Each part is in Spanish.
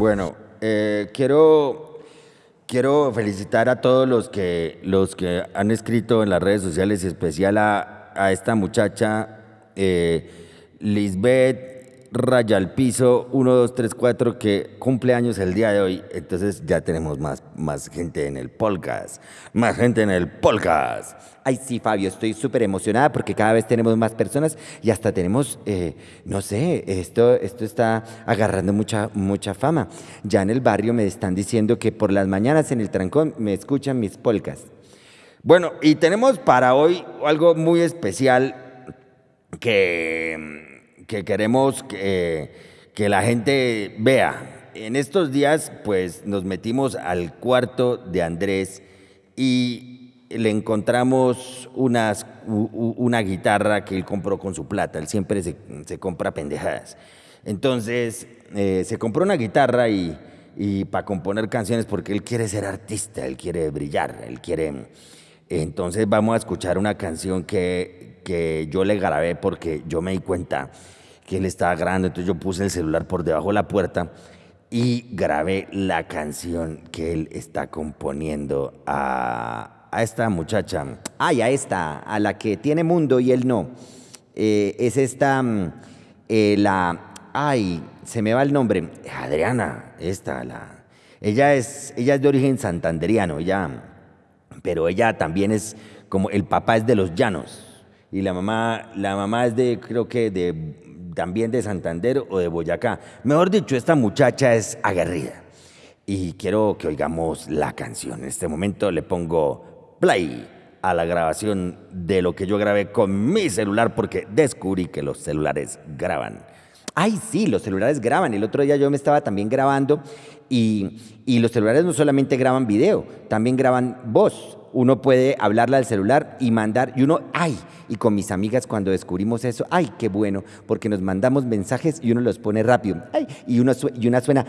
Bueno, eh, quiero, quiero felicitar a todos los que, los que han escrito en las redes sociales, especial a, a esta muchacha, eh, Lisbeth Raya al Piso 1, 2, 3, 4, que cumple años el día de hoy. Entonces ya tenemos más, más gente en el podcast. Más gente en el podcast. Ay, sí, Fabio, estoy súper emocionada porque cada vez tenemos más personas y hasta tenemos, eh, no sé, esto, esto está agarrando mucha, mucha fama. Ya en el barrio me están diciendo que por las mañanas en el trancón me escuchan mis polcas. Bueno, y tenemos para hoy algo muy especial que, que queremos que, que la gente vea. En estos días, pues nos metimos al cuarto de Andrés y le encontramos unas, una guitarra que él compró con su plata. Él siempre se, compra pendejadas. Entonces, eh, se compró una guitarra y, y para componer canciones porque él quiere ser artista, él quiere brillar, él quiere... Entonces vamos a escuchar una canción que, que yo le grabé porque yo me di cuenta que él estaba grabando, entonces yo puse el celular por debajo de la puerta y grabé la canción que él está componiendo a, a esta muchacha. Ay, a esta, a la que tiene mundo y él no. Eh, es esta, mm, eh, la, ay, se me va el nombre. Adriana, esta, la. Ella es, ella es de origen santanderiano, ella, pero ella también es como el papá es de los llanos y la mamá, la mamá es de, creo que de también de Santander o de Boyacá. Mejor dicho, esta muchacha es aguerrida. Y quiero que oigamos la canción. En este momento le pongo play a la grabación de lo que yo grabé con mi celular porque descubrí que los celulares graban. Ay, sí, los celulares graban. El otro día yo me estaba también grabando y, y los celulares no solamente graban video, también graban voz uno puede hablarle al celular y mandar, y uno, ay, y con mis amigas cuando descubrimos eso, ay, qué bueno, porque nos mandamos mensajes y uno los pone rápido, ay, y, uno y una suena,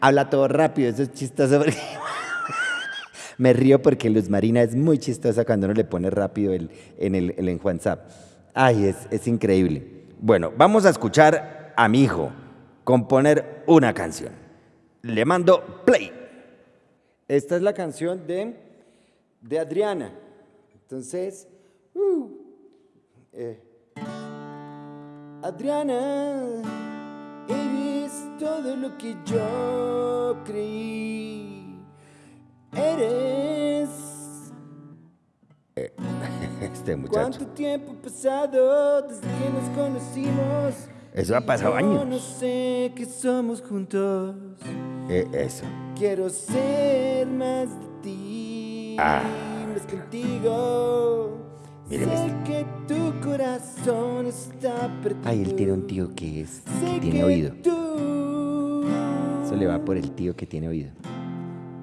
habla todo rápido, eso es chistoso me río porque Luz Marina es muy chistosa cuando uno le pone rápido el, en el en WhatsApp. Ay, es, es increíble. Bueno, vamos a escuchar a mi hijo componer una canción le mando play. Esta es la canción de, de Adriana. Entonces, uh, eh, Adriana, eres todo lo que yo creí. Eres. Este muchacho. ¿Cuánto tiempo ha pasado desde que nos conocimos? Eso ha pasado años. no sé que somos juntos. Eh, eso. Quiero ser más de ti. Ah. Más contigo. Sé que tu corazón está perdido. Ay, él tiene un tío que es Sé tiene que oído. Tú Eso le va por el tío que tiene oído.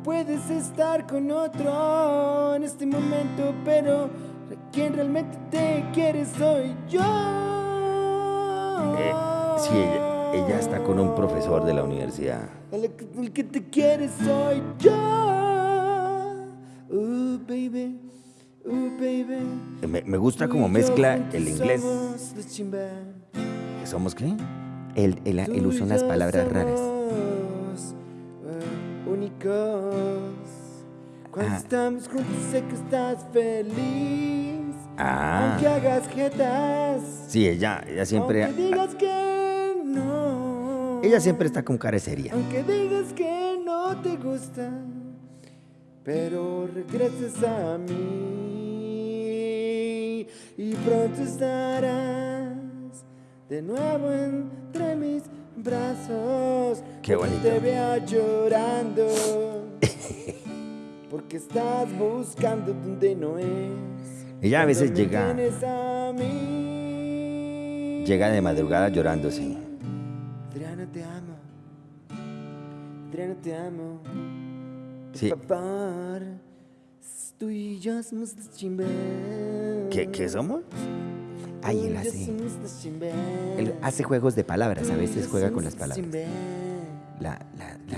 Puedes estar con otro en este momento, pero quien realmente te quiere soy yo. Eh, sí, ella, ella está con un profesor de la universidad. El, el que te quiere soy yo. Uh, baby. Uh, baby. Me, me gusta como mezcla el inglés. ¿Que ¿Somos qué? Ah, él uh, usa eh, unas palabras raras. Uh, únicos. Cuando Ah. estamos juntos sé que estás feliz. Ah. Aunque hagas jetas. Sí, ella, ella siempre. Aunque digas que. Ella siempre está con seria. Aunque digas que no te gusta, pero regreses a mí y pronto estarás de nuevo entre mis brazos. Qué bonito. Te vea llorando porque estás buscando donde no es. Ella a veces llega, a mí. llega de madrugada llorando, sí. Adriana, te amo. Sí. Favor, tú y yo somos los chimba. ¿Qué, qué somos? Ay, él él hace. Él Él hace juegos de palabras, a veces juega con las palabras. La, la, la.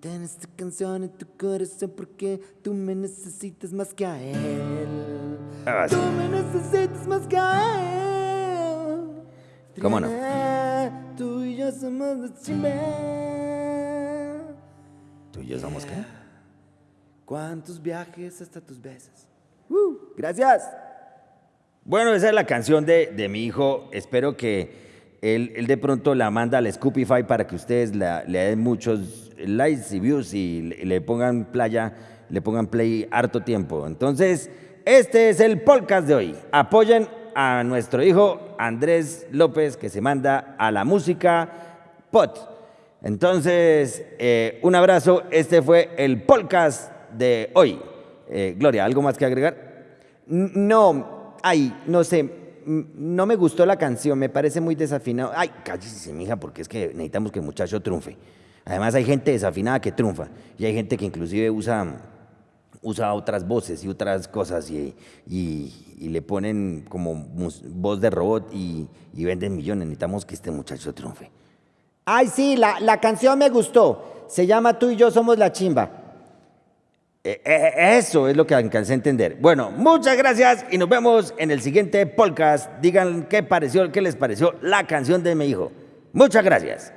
Ten esta canción en tu corazón porque tú me necesitas más que a él. Ah, sí. Tú me necesitas más que a ¿Cómo no? ¿Tú y yo somos qué? ¿Cuántos viajes hasta tus besos? Uh, gracias. Bueno, esa es la canción de, de mi hijo. Espero que él, él, de pronto la manda al Scoopify para que ustedes la, le den muchos likes y views y le, le pongan playa, le pongan play harto tiempo. Entonces, este es el podcast de hoy. Apoyen a nuestro hijo Andrés López que se manda a la música pot. Entonces, eh, un abrazo. Este fue el podcast de hoy. Eh, Gloria, ¿algo más que agregar? No, ay, no sé, no me gustó la canción, me parece muy desafinado. Ay, cállese, mija, porque es que necesitamos que el muchacho triunfe. Además hay gente desafinada que triunfa y hay gente que inclusive usa, usa otras voces y otras cosas y, y, y le ponen como voz de robot y, y, venden millones. Necesitamos que este muchacho triunfe. Ay, sí, la, la canción me gustó. Se llama Tú y yo somos la chimba. Eh, eh, eso es lo que alcancé a entender. Bueno, muchas gracias y nos vemos en el siguiente podcast. Digan qué pareció, qué les pareció la canción de mi hijo. Muchas gracias.